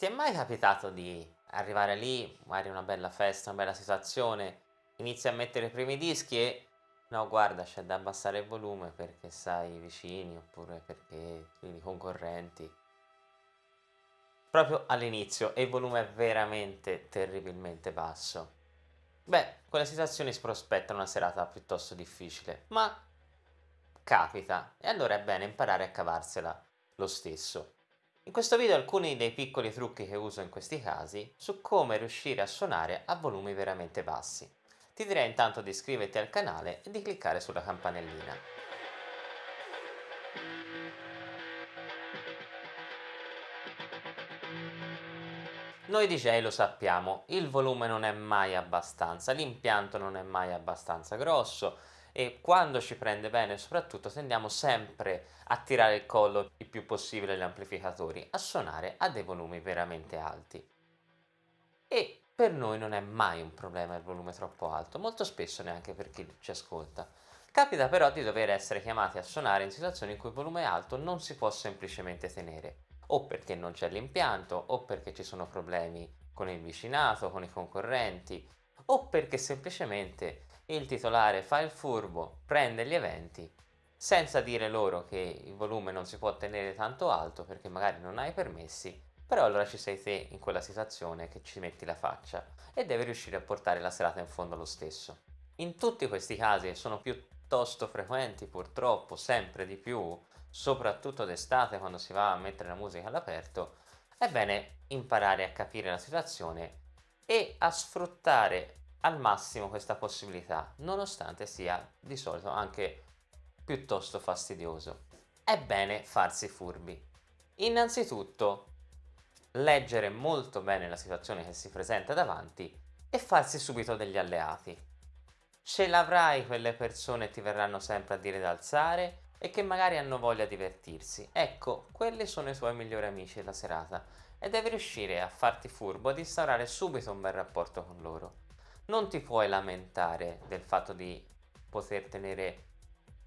ti è mai capitato di arrivare lì, magari una bella festa, una bella situazione, inizi a mettere i primi dischi e no guarda c'è da abbassare il volume perché sai i vicini oppure perché i concorrenti proprio all'inizio e il volume è veramente terribilmente basso. Beh, quelle situazioni si prospettano una serata piuttosto difficile, ma capita e allora è bene imparare a cavarsela lo stesso. In questo video alcuni dei piccoli trucchi che uso in questi casi su come riuscire a suonare a volumi veramente bassi. Ti direi intanto di iscriverti al canale e di cliccare sulla campanellina. Noi DJ lo sappiamo, il volume non è mai abbastanza, l'impianto non è mai abbastanza grosso e quando ci prende bene soprattutto tendiamo sempre a tirare il collo il più possibile agli amplificatori, a suonare a dei volumi veramente alti. E per noi non è mai un problema il volume troppo alto, molto spesso neanche per chi ci ascolta. Capita però di dover essere chiamati a suonare in situazioni in cui il volume alto non si può semplicemente tenere o perché non c'è l'impianto o perché ci sono problemi con il vicinato, con i concorrenti o perché semplicemente il titolare fa il furbo, prende gli eventi senza dire loro che il volume non si può tenere tanto alto perché magari non hai permessi, però allora ci sei te in quella situazione che ci metti la faccia e devi riuscire a portare la serata in fondo lo stesso. In tutti questi casi sono piuttosto frequenti purtroppo, sempre di più, soprattutto d'estate quando si va a mettere la musica all'aperto, è bene imparare a capire la situazione e a sfruttare al massimo questa possibilità, nonostante sia di solito anche piuttosto fastidioso. È bene farsi furbi. Innanzitutto, leggere molto bene la situazione che si presenta davanti e farsi subito degli alleati. Ce l'avrai quelle persone che ti verranno sempre a dire di alzare e che magari hanno voglia di divertirsi. Ecco, quelli sono i tuoi migliori amici della serata e devi riuscire a farti furbo, ad instaurare subito un bel rapporto con loro. Non ti puoi lamentare del fatto di poter tenere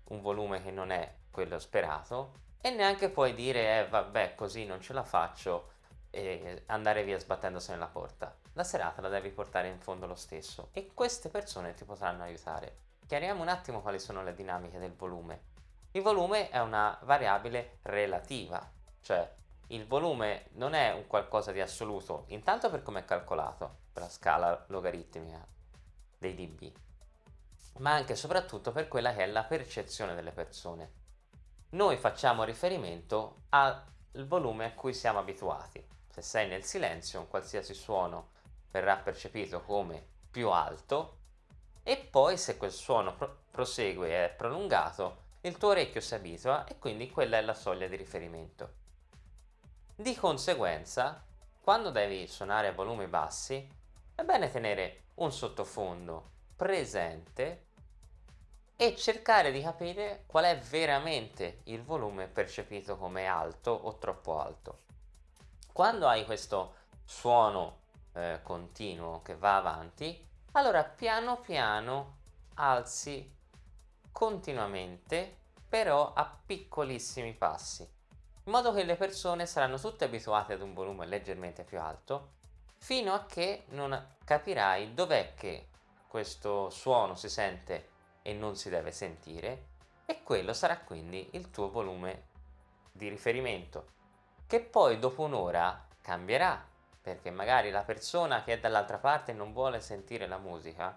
un volume che non è quello sperato e neanche puoi dire eh vabbè così non ce la faccio e andare via sbattendosi nella porta. La serata la devi portare in fondo lo stesso e queste persone ti potranno aiutare. Chiariamo un attimo quali sono le dinamiche del volume. Il volume è una variabile relativa, cioè il volume non è un qualcosa di assoluto, intanto per come è calcolato, per la scala logaritmica dei dB, ma anche e soprattutto per quella che è la percezione delle persone. Noi facciamo riferimento al volume a cui siamo abituati. Se sei nel silenzio, un qualsiasi suono verrà percepito come più alto e poi se quel suono prosegue e è prolungato il tuo orecchio si abitua e quindi quella è la soglia di riferimento. Di conseguenza, quando devi suonare a volumi bassi, è bene tenere un sottofondo presente e cercare di capire qual è veramente il volume percepito come alto o troppo alto. Quando hai questo suono eh, continuo che va avanti, allora piano piano alzi continuamente però a piccolissimi passi in modo che le persone saranno tutte abituate ad un volume leggermente più alto fino a che non capirai dov'è che questo suono si sente e non si deve sentire e quello sarà quindi il tuo volume di riferimento che poi dopo un'ora cambierà perché magari la persona che è dall'altra parte non vuole sentire la musica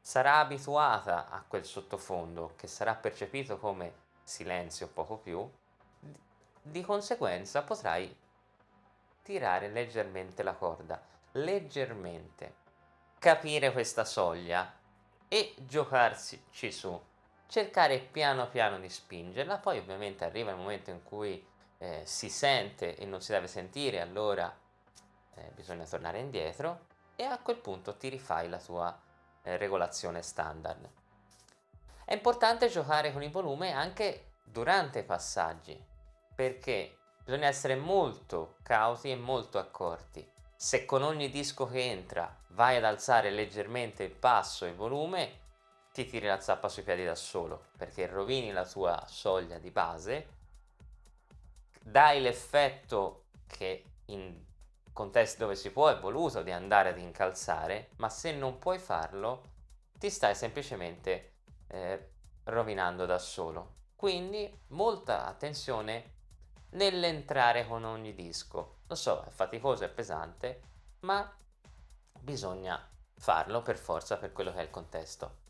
sarà abituata a quel sottofondo che sarà percepito come silenzio poco più, di conseguenza potrai tirare leggermente la corda, leggermente, capire questa soglia e giocarci su, cercare piano piano di spingerla, poi ovviamente arriva il momento in cui eh, si sente e non si deve sentire, allora eh, bisogna tornare indietro e a quel punto ti rifai la tua eh, regolazione standard. È importante giocare con il volume anche durante i passaggi perché bisogna essere molto cauti e molto accorti. Se con ogni disco che entra vai ad alzare leggermente il passo e il volume, ti tiri la zappa sui piedi da solo perché rovini la tua soglia di base, dai l'effetto che in contesti dove si può è voluto di andare ad incalzare, ma se non puoi farlo ti stai semplicemente eh, rovinando da solo. Quindi molta attenzione nell'entrare con ogni disco. Lo so, è faticoso, è pesante, ma bisogna farlo per forza per quello che è il contesto.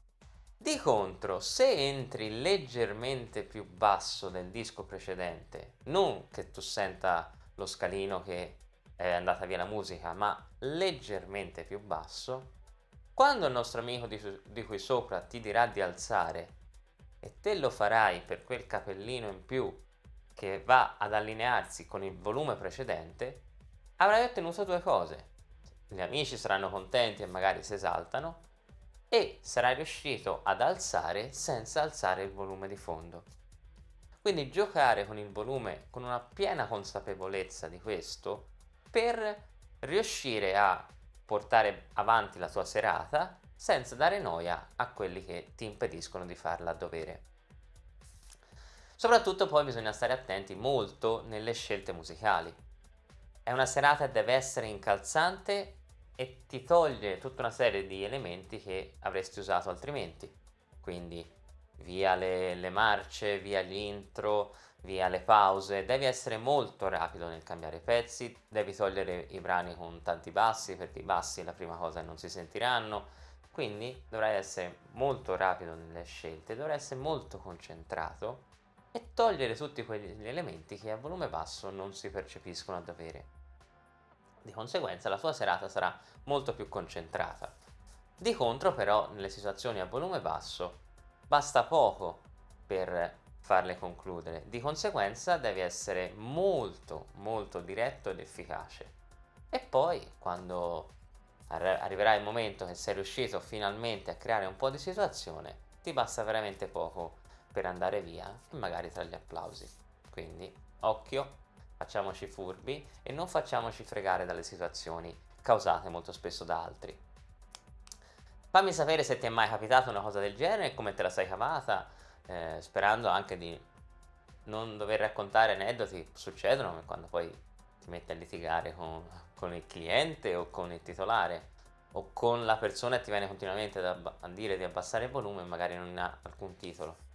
Di contro, se entri leggermente più basso del disco precedente, non che tu senta lo scalino che è andata via la musica, ma leggermente più basso, quando il nostro amico di, di qui sopra ti dirà di alzare e te lo farai per quel capellino in più che va ad allinearsi con il volume precedente, avrai ottenuto due cose. Gli amici saranno contenti e magari si esaltano e sarai riuscito ad alzare senza alzare il volume di fondo. Quindi giocare con il volume con una piena consapevolezza di questo per riuscire a portare avanti la tua serata senza dare noia a quelli che ti impediscono di farla a dovere. Soprattutto poi bisogna stare attenti molto nelle scelte musicali. È una serata che deve essere incalzante e ti toglie tutta una serie di elementi che avresti usato altrimenti. Quindi via le, le marce, via gli intro, via le pause, devi essere molto rapido nel cambiare i pezzi, devi togliere i brani con tanti bassi perché i bassi la prima cosa non si sentiranno, quindi dovrai essere molto rapido nelle scelte, dovrai essere molto concentrato e togliere tutti quegli elementi che a volume basso non si percepiscono a dovere. Di conseguenza la tua serata sarà molto più concentrata. Di contro però nelle situazioni a volume basso basta poco per farle concludere, di conseguenza devi essere molto molto diretto ed efficace. E poi quando arriverà il momento che sei riuscito finalmente a creare un po' di situazione, ti basta veramente poco per andare via magari tra gli applausi. Quindi occhio facciamoci furbi e non facciamoci fregare dalle situazioni causate molto spesso da altri. Fammi sapere se ti è mai capitata una cosa del genere e come te la sei cavata, eh, sperando anche di non dover raccontare aneddoti, succedono quando poi ti metti a litigare con, con il cliente o con il titolare o con la persona e ti viene continuamente a dire di abbassare il volume e magari non ha alcun titolo.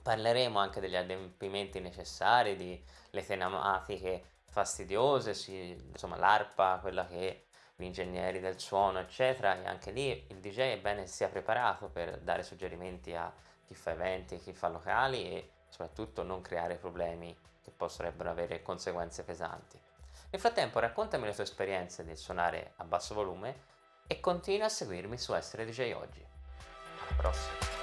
Parleremo anche degli adempimenti necessari, di le telematiche fastidiose, sì, insomma l'ARPA, quella che gli ingegneri del suono, eccetera, e anche lì il DJ è bene sia preparato per dare suggerimenti a chi fa eventi, chi fa locali e soprattutto non creare problemi che potrebbero avere conseguenze pesanti. Nel frattempo raccontami le tue esperienze nel suonare a basso volume e continua a seguirmi su Essere DJ Oggi. Alla prossima!